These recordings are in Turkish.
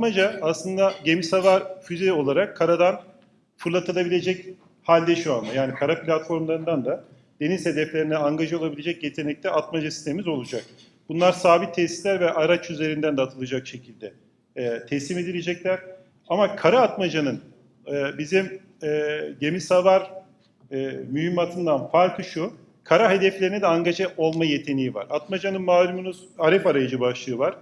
Atmaca aslında gemi savar füze olarak karadan fırlatılabilecek halde şu anda. Yani kara platformlarından da deniz hedeflerine angaje olabilecek yetenekte atmaca sistemimiz olacak. Bunlar sabit tesisler ve araç üzerinden de atılacak şekilde e, teslim edilecekler. Ama kara atmacanın e, bizim e, gemi savar e, mühimmatından farkı şu, kara hedeflerine de angaje olma yeteneği var. Atmacanın malumunuz aref arayıcı başlığı var,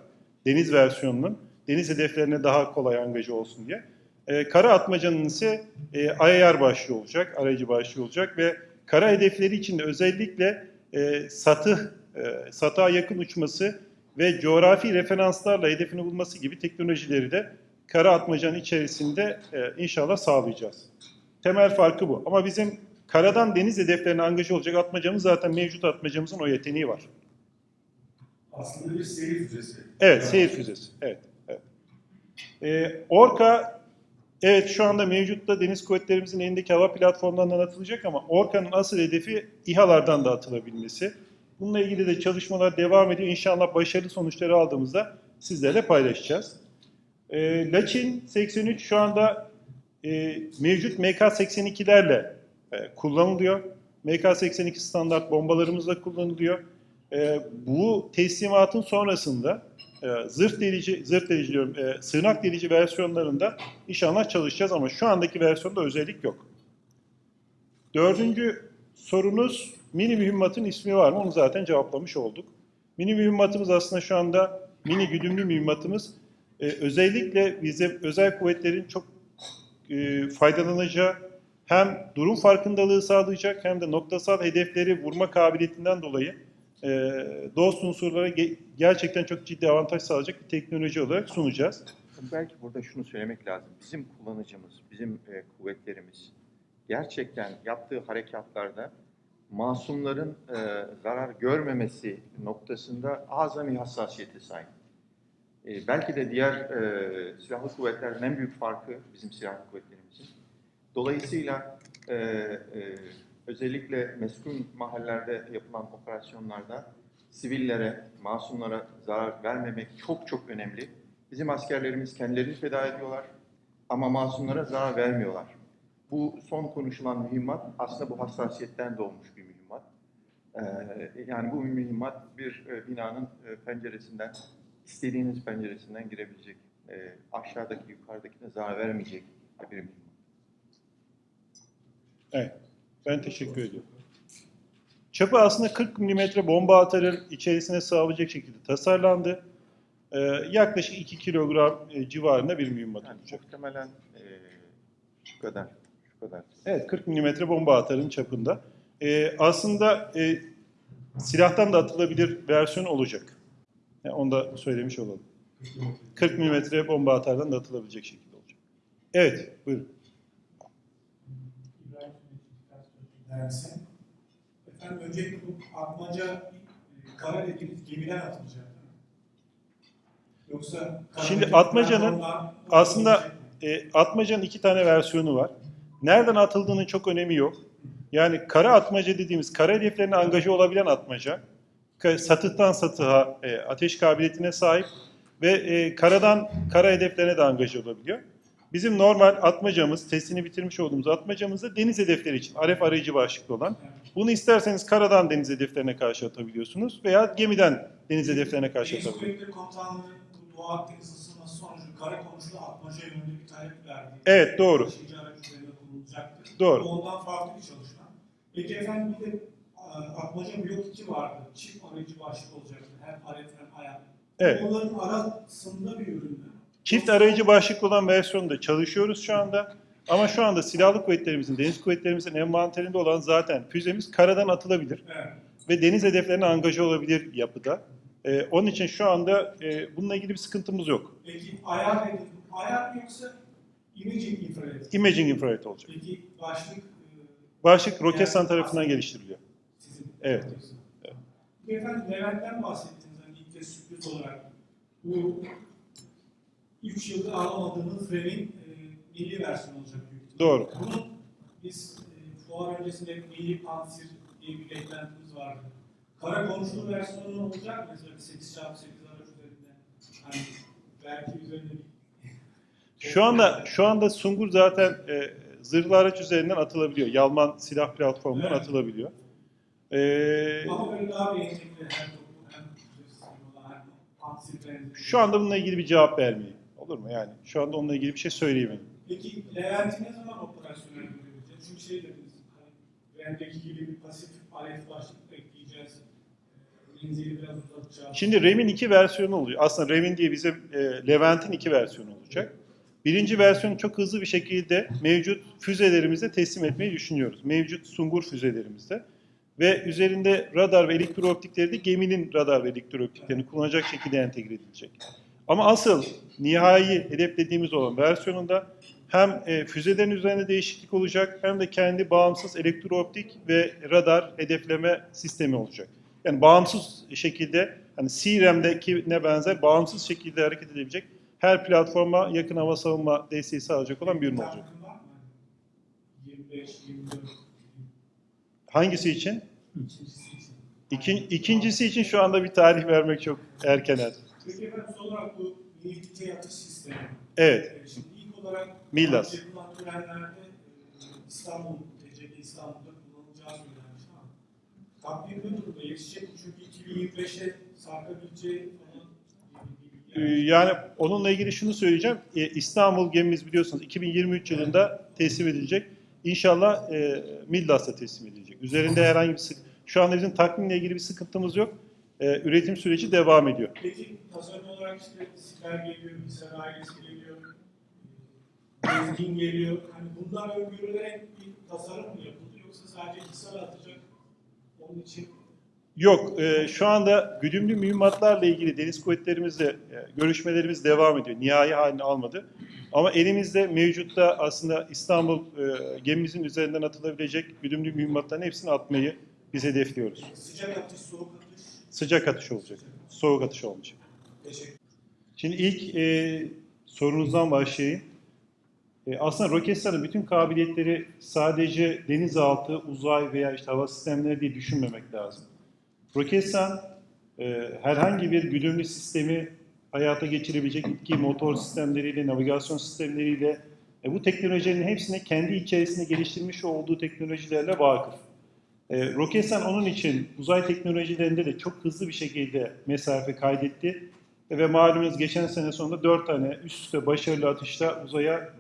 deniz versiyonunun. Deniz hedeflerine daha kolay angaje olsun diye. E, kara atmacanın ise e, IAR başlığı olacak, arayıcı başlığı olacak ve kara hedefleri için de özellikle e, satı, e, satığa yakın uçması ve coğrafi referanslarla hedefini bulması gibi teknolojileri de kara atmacanın içerisinde e, inşallah sağlayacağız. Temel farkı bu. Ama bizim karadan deniz hedeflerine angaje olacak atmacamız zaten mevcut atmacamızın o yeteneği var. Aslında bir seyir füzesi. Evet, seyir füzesi. Evet. Ee, Orka, evet şu anda mevcutta deniz kuvvetlerimizin elindeki hava platformlarından atılacak ama Orka'nın asıl hedefi İHA'lardan da atılabilmesi. Bununla ilgili de çalışmalar devam ediyor. İnşallah başarılı sonuçları aldığımızda sizlerle paylaşacağız. Ee, Laçin 83 şu anda e, mevcut MK-82'lerle e, kullanılıyor. MK-82 standart bombalarımızla kullanılıyor. E, bu teslimatın sonrasında e, zırh delici, zırh delici diyorum, e, sığınak delici versiyonlarında inşallah çalışacağız ama şu andaki versiyonda özellik yok. Dördüncü sorunuz mini mühimmatın ismi var mı? Onu zaten cevaplamış olduk. Mini mühimmatımız aslında şu anda mini güdümlü mühimmatımız. E, özellikle bize özel kuvvetlerin çok e, faydalanacağı hem durum farkındalığı sağlayacak hem de noktasal hedefleri vurma kabiliyetinden dolayı e, dost unsurlara ge- gerçekten çok ciddi avantaj sağlayacak bir teknoloji olarak sunacağız. Belki burada şunu söylemek lazım. Bizim kullanıcımız, bizim e, kuvvetlerimiz gerçekten yaptığı harekatlarda masumların e, zarar görmemesi noktasında azami hassasiyete sahip. E, belki de diğer e, silahlı kuvvetlerin en büyük farkı bizim silahlı kuvvetlerimizin. Dolayısıyla e, e, özellikle meskun mahallelerde yapılan operasyonlarda sivillere, masumlara zarar vermemek çok çok önemli. Bizim askerlerimiz kendilerini feda ediyorlar ama masumlara zarar vermiyorlar. Bu son konuşulan mühimmat aslında bu hassasiyetten doğmuş bir mühimmat. Ee, yani bu mühimmat bir e, binanın e, penceresinden, istediğiniz penceresinden girebilecek, e, aşağıdaki yukarıdakine zarar vermeyecek bir mühimmat. Evet. Ben teşekkür ediyorum. Çapı aslında 40 mm bomba atarın içerisine sığabilecek şekilde tasarlandı. Ee, yaklaşık 2 kilogram e, civarında bir mühimmat Yani olacak. muhtemelen e, şu kadar, şu kadar. Evet 40 mm bomba atarın çapında. Ee, aslında e, silahtan da atılabilir versiyon olacak. Yani onu da söylemiş olalım. 40 mm bomba atardan da atılabilecek şekilde olacak. Evet buyurun. Dersi. Efendim öncelikle bu atmaca e, kara dediğimiz gemiden atılacak. değil mi? Yoksa Şimdi atmacanın aslında? E, atmacanın iki tane versiyonu var. Nereden atıldığının çok önemi yok. Yani kara atmaca dediğimiz kara hedeflerine angaje olabilen atmaca, satıhtan satıha e, ateş kabiliyetine sahip ve e, karadan kara hedeflerine de angaje olabiliyor. Bizim normal atmacamız, testini bitirmiş olduğumuz atmacamız da deniz hedefleri için, aref arayıcı başlıklı olan. Bunu isterseniz karadan deniz hedeflerine karşı atabiliyorsunuz veya gemiden deniz hedeflerine karşı atabiliyorsunuz. Komutanlığı bu Doğu Akdeniz ısınması sonucu kara konusunda atmaca yönünde bir talep verdi. Evet, doğru. Doğru. Ondan farklı bir çalışma. Peki efendim bir de e, atmaca blok 2 vardı. Çift aracı başlık olacaktı. Hem alet hem ayak. Evet. Onların arasında bir ürün mü? Çift arayıcı başlıklı olan versiyonda çalışıyoruz şu anda. Ama şu anda silahlı kuvvetlerimizin, deniz kuvvetlerimizin envanterinde olan zaten füzemiz karadan atılabilir Evet. ve deniz hedeflerine angaje olabilir yapıda. Ee, onun için şu anda e, bununla ilgili bir sıkıntımız yok. Peki ayar nedir? Ayar yoksa imaging infrared? Imaging infrared olacak. Peki başlık e, Başlık Roketsan Yani tarafından geliştiriliyor. sizin Evet. Evet. Efendim Levent'ten bahsettiniz hani ilk kez sürpriz olarak. Bu 3 yıldır alamadığımız RAM'in e, milli versiyonu olacak büyük. Doğru. Bunun biz e, fuar öncesinde milli pansir diye bir beklentimiz vardı. Kara konuşulu versiyonu olacak mı? Mesela bir 8x8 araç üzerinde. Hani belki üzerinde bir Şu anda şu anda Sungur zaten e, zırhlı araç üzerinden atılabiliyor. Yalman silah platformundan Evet. atılabiliyor. E, Ama böyle daha bir entegre hem toplum hem sistemi hem antisipleri. şu anda bununla ilgili bir cevap vermeyeyim. Olur mu yani? Şu anda onunla ilgili bir şey söyleyemem. Peki Levent'i ne zaman operasyonel görebileceğiz? Çünkü şey dediniz, hani Rem'deki gibi bir pasif alet başlık ekleyeceğiz. Ee, Menzili biraz uzatacağız. Şimdi RAM'in iki versiyonu oluyor. Aslında RAM'in diye bizim e, Levent'in iki versiyonu olacak. Birinci versiyonu çok hızlı bir şekilde mevcut füzelerimizde teslim etmeyi düşünüyoruz. Mevcut Sungur füzelerimizde. Ve üzerinde radar ve elektrooptikleri de geminin radar ve elektrooptiklerini kullanacak şekilde entegre edilecek. Ama asıl nihai hedeflediğimiz olan versiyonunda hem e, füzelerin üzerinde değişiklik olacak hem de kendi bağımsız elektrooptik ve radar hedefleme sistemi olacak. Yani bağımsız şekilde hani ne benzer bağımsız şekilde hareket edebilecek her platforma yakın hava savunma desteği sağlayacak olan bir ürün olacak. Takvim var mı? Hani 25, 24, Hangisi için? ikincisi için. İkin, ikincisi için şu anda bir tarih vermek çok erken. Peki efendim son olarak bu milli dikey atış sistemi. Evet, Ee, Şimdi ilk olarak Milas. yapılan törenlerde e, İstanbul, TCG İstanbul'da kullanılacağı söylenmiş ama takvim ne durumda? Yetişecek? Çünkü 2025'e sarkabileceği Ee. Yani onunla ilgili şunu söyleyeceğim. Ee, İstanbul gemimiz biliyorsunuz 2023 yılında teslim edilecek. İnşallah e, Midlas'ta teslim edilecek. Üzerinde herhangi bir sık şu anda bizim takvimle ilgili bir sıkıntımız yok. Ee, üretim süreci devam ediyor. Peki tasarım olarak işte Siper geliyor, Hisar ailesi geliyor, e, Gezgin geliyor. Hani bunlar öngörülerek bir tasarım mı yapıldı yoksa sadece Hisar atacak onun için Yok, e, şu anda güdümlü mühimmatlarla ilgili deniz kuvvetlerimizle e, görüşmelerimiz devam ediyor. Nihai halini almadı. Ama elimizde mevcutta aslında İstanbul e, gemimizin üzerinden atılabilecek güdümlü mühimmatların hepsini atmayı biz hedefliyoruz. sıcak atış, soğuk atış. Sıcak atış olacak, soğuk atış olmayacak. Şimdi ilk e, sorunuzdan başlayayım. E, aslında Roketsan'ın bütün kabiliyetleri sadece denizaltı, uzay veya işte hava sistemleri diye düşünmemek lazım. Roketsan e, herhangi bir güdümlü sistemi hayata geçirebilecek iki motor sistemleriyle, navigasyon sistemleriyle e, bu teknolojilerin hepsini kendi içerisinde geliştirmiş olduğu teknolojilerle vakıf. E, Roketsan onun için uzay teknolojilerinde de çok hızlı bir şekilde mesafe kaydetti. Ve malumunuz geçen sene sonunda 4 tane üst üste başarılı atışla uzaya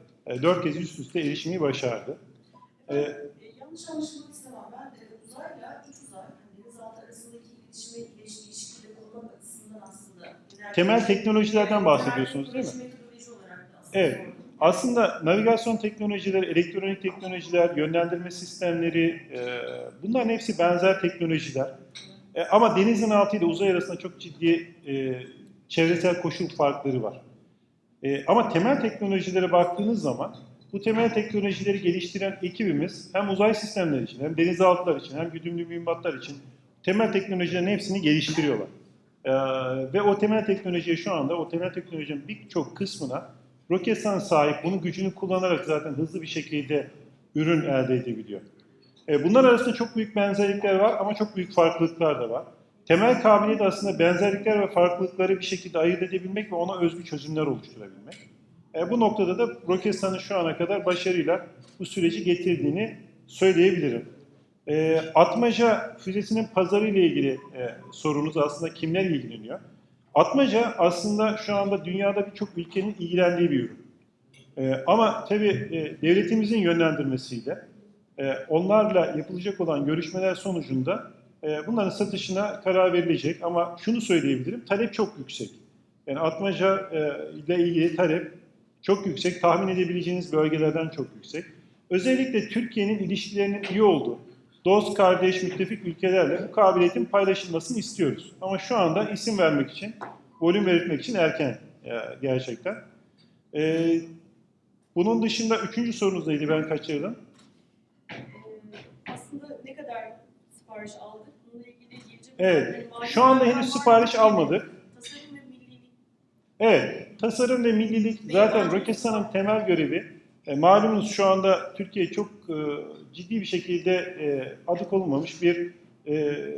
4 kez üst üste erişmeyi başardı. Ee, E, yanlış anlaşılmak istemem. Ben e, uzayla iç uzay, yani denizaltı arasındaki iletişime, ilişki, ilişkileri kurmak açısından aslında... Temel teknolojilerden bahsediyorsunuz değil mi? Evet. Aslında navigasyon teknolojileri, elektronik teknolojiler, yönlendirme sistemleri e, bunların hepsi benzer teknolojiler. E, ama denizin altı ile uzay arasında çok ciddi e, çevresel koşul farkları var. E, ama temel teknolojilere baktığınız zaman bu temel teknolojileri geliştiren ekibimiz hem uzay sistemleri için hem denizaltılar için hem güdümlü mühimmatlar için temel teknolojilerin hepsini geliştiriyorlar. E, ve o temel teknolojiye şu anda o temel teknolojinin birçok kısmına Roketsan sahip bunun gücünü kullanarak zaten hızlı bir şekilde ürün elde edebiliyor. E, bunlar arasında çok büyük benzerlikler var ama çok büyük farklılıklar da var. Temel kabiliyet aslında benzerlikler ve farklılıkları bir şekilde ayırt edebilmek ve ona özgü çözümler oluşturabilmek. E, bu noktada da Roketsan'ın şu ana kadar başarıyla bu süreci getirdiğini söyleyebilirim. E, Atmaca füzesinin pazarı ile ilgili e, sorunuz aslında kimler ilgileniyor? Atmaca aslında şu anda dünyada birçok ülkenin ilgilendiği bir ürün. E, ama tabii e, devletimizin yönlendirmesiyle e, onlarla yapılacak olan görüşmeler sonucunda e, bunların satışına karar verilecek. Ama şunu söyleyebilirim, talep çok yüksek. Yani Atmaca e, ile ilgili talep çok yüksek, tahmin edebileceğiniz bölgelerden çok yüksek. Özellikle Türkiye'nin ilişkilerinin iyi olduğu, dost, kardeş, müttefik ülkelerle bu kabiliyetin paylaşılmasını istiyoruz. Ama şu anda isim vermek için, volüm belirtmek için erken e, gerçekten. E, bunun dışında üçüncü sorunuz neydi ben kaçırdım? Aslında ne kadar sipariş aldık? Bununla ilgili gelecek Evet, şu anda henüz sipariş almadık. Tasarım ve millilik Evet, tasarım ve millilik zaten Roketsan'ın temel görevi. E, malumunuz şu anda Türkiye çok e, ciddi bir şekilde e, adı konulmamış bir e,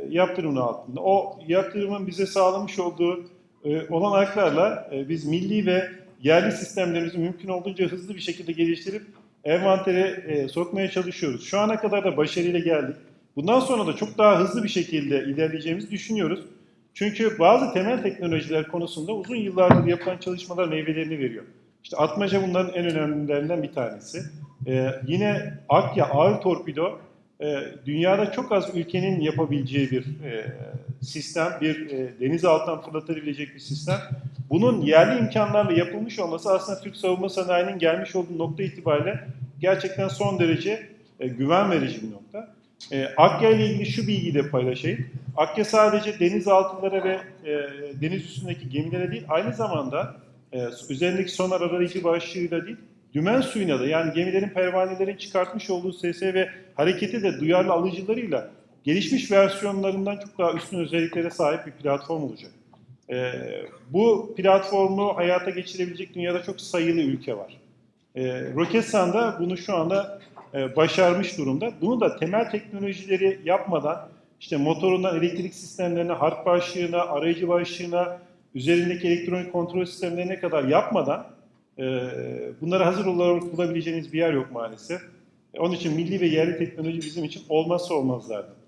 yaptırımın altında. O yaptırımın bize sağlamış olduğu e, olanaklarla e, biz milli ve yerli sistemlerimizi mümkün olduğunca hızlı bir şekilde geliştirip envantere e, sokmaya çalışıyoruz. Şu ana kadar da başarıyla geldik. Bundan sonra da çok daha hızlı bir şekilde ilerleyeceğimizi düşünüyoruz. Çünkü bazı temel teknolojiler konusunda uzun yıllardır yapılan çalışmalar meyvelerini veriyor. İşte atmaca bunların en önemlilerinden bir tanesi. Ee, yine Akya ağır torpido e, dünyada çok az ülkenin yapabileceği bir e, sistem, bir e, deniz altından fırlatabilecek bir sistem. Bunun yerli imkanlarla yapılmış olması aslında Türk savunma sanayinin gelmiş olduğu nokta itibariyle gerçekten son derece e, güven verici bir nokta. E, Akya ile ilgili şu bilgiyi de paylaşayım. Akya sadece denizaltılara ve e, deniz üstündeki gemilere değil, aynı zamanda e, üzerindeki sonar arayıcı başlığıyla değil, dümen suyuna da yani gemilerin pervanelerin çıkartmış olduğu sese ve hareketi de duyarlı alıcılarıyla gelişmiş versiyonlarından çok daha üstün özelliklere sahip bir platform olacak. E, bu platformu hayata geçirebilecek dünyada çok sayılı ülke var. E, Roketsan da bunu şu anda e, başarmış durumda. Bunu da temel teknolojileri yapmadan işte motorundan elektrik sistemlerine, harp başlığına, arayıcı başlığına, üzerindeki elektronik kontrol sistemlerine kadar yapmadan e, bunlara hazır olarak bulabileceğiniz bir yer yok maalesef. Onun için milli ve yerli teknoloji bizim için olmazsa olmazlardı.